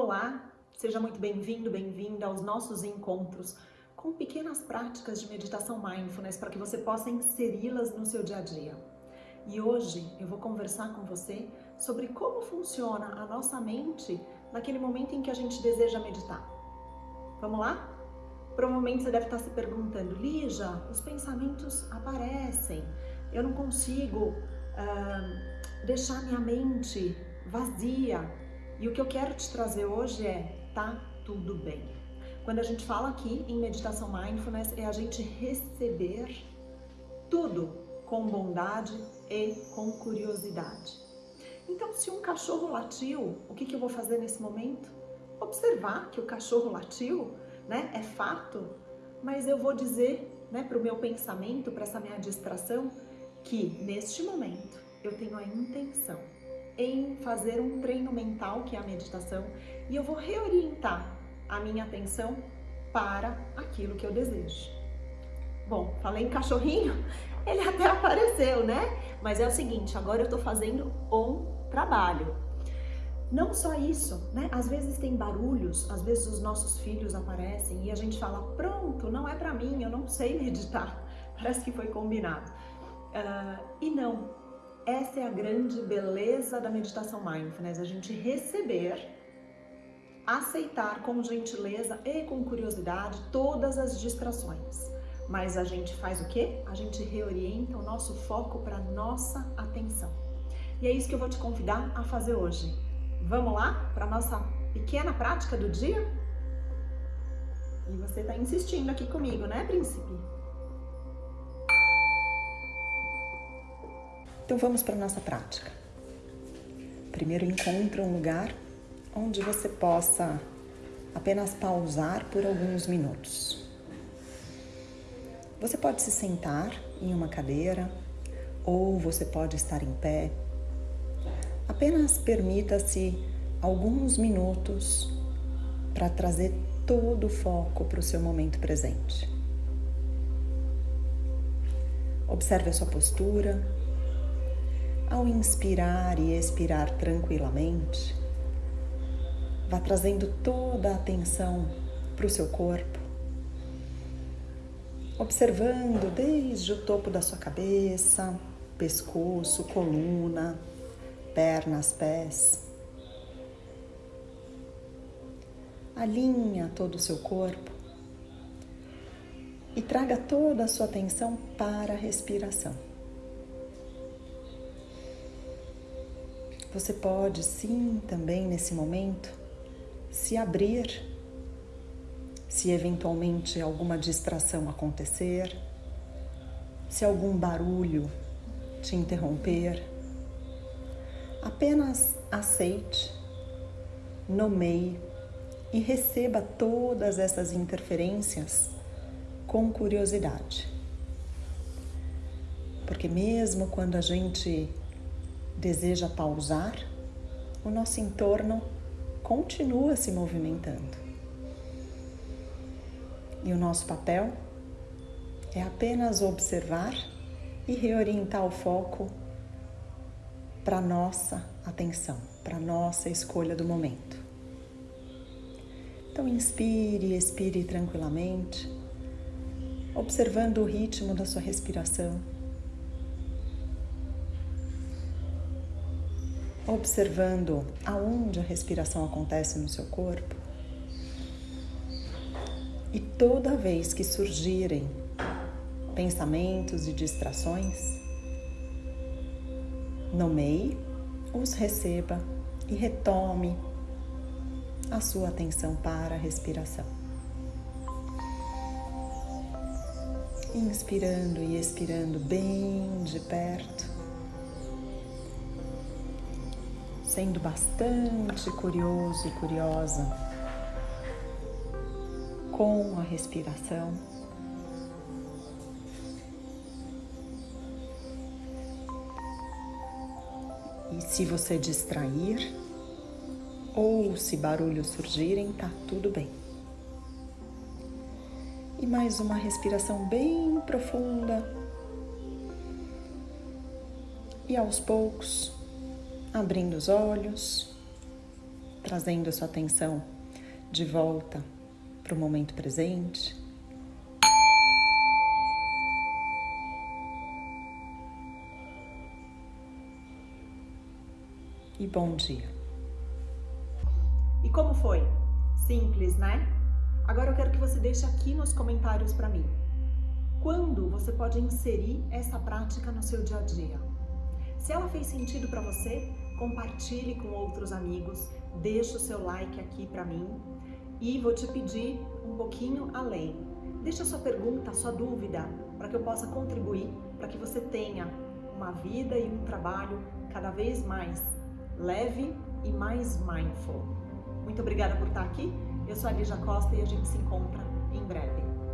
Olá, seja muito bem-vindo, bem-vinda aos nossos encontros com pequenas práticas de meditação mindfulness para que você possa inseri-las no seu dia a dia. E hoje eu vou conversar com você sobre como funciona a nossa mente naquele momento em que a gente deseja meditar. Vamos lá? Provavelmente você deve estar se perguntando, Lígia, os pensamentos aparecem, eu não consigo uh, deixar minha mente vazia, e o que eu quero te trazer hoje é, tá tudo bem. Quando a gente fala aqui em meditação mindfulness, é a gente receber tudo com bondade e com curiosidade. Então, se um cachorro latiu, o que, que eu vou fazer nesse momento? Observar que o cachorro latiu, né? É fato, mas eu vou dizer, né, para o meu pensamento, para essa minha distração, que neste momento eu tenho a intenção em fazer um treino mental, que é a meditação, e eu vou reorientar a minha atenção para aquilo que eu desejo. Bom, falei em cachorrinho, ele até apareceu, né? Mas é o seguinte, agora eu tô fazendo um trabalho. Não só isso, né? Às vezes tem barulhos, às vezes os nossos filhos aparecem e a gente fala, pronto, não é para mim, eu não sei meditar. Parece que foi combinado. Uh, e não, essa é a grande beleza da meditação mindfulness, a gente receber, aceitar com gentileza e com curiosidade todas as distrações. Mas a gente faz o quê? A gente reorienta o nosso foco para nossa atenção. E é isso que eu vou te convidar a fazer hoje. Vamos lá para nossa pequena prática do dia? E você está insistindo aqui comigo, né, príncipe? Então vamos para a nossa prática. Primeiro encontre um lugar onde você possa apenas pausar por alguns minutos. Você pode se sentar em uma cadeira ou você pode estar em pé. Apenas permita-se alguns minutos para trazer todo o foco para o seu momento presente. Observe a sua postura, ao inspirar e expirar tranquilamente, vá trazendo toda a atenção para o seu corpo, observando desde o topo da sua cabeça, pescoço, coluna, pernas, pés. Alinha todo o seu corpo e traga toda a sua atenção para a respiração. Você pode sim também nesse momento se abrir se eventualmente alguma distração acontecer, se algum barulho te interromper. Apenas aceite, nomeie e receba todas essas interferências com curiosidade. Porque mesmo quando a gente deseja pausar, o nosso entorno continua se movimentando. E o nosso papel é apenas observar e reorientar o foco para nossa atenção, para nossa escolha do momento. Então inspire expire tranquilamente, observando o ritmo da sua respiração. Observando aonde a respiração acontece no seu corpo. E toda vez que surgirem pensamentos e distrações, nomeie, os receba e retome a sua atenção para a respiração. Inspirando e expirando bem de perto. Sendo bastante curioso e curiosa com a respiração. E se você distrair ou se barulhos surgirem, tá tudo bem. E mais uma respiração bem profunda. E aos poucos abrindo os olhos trazendo a sua atenção de volta para o momento presente. E bom dia. E como foi? Simples, né? Agora eu quero que você deixe aqui nos comentários para mim. Quando você pode inserir essa prática no seu dia a dia? Se ela fez sentido para você, compartilhe com outros amigos, deixe o seu like aqui para mim e vou te pedir um pouquinho além. Deixa a sua pergunta, a sua dúvida, para que eu possa contribuir, para que você tenha uma vida e um trabalho cada vez mais leve e mais mindful. Muito obrigada por estar aqui. Eu sou a Lígia Costa e a gente se encontra em breve.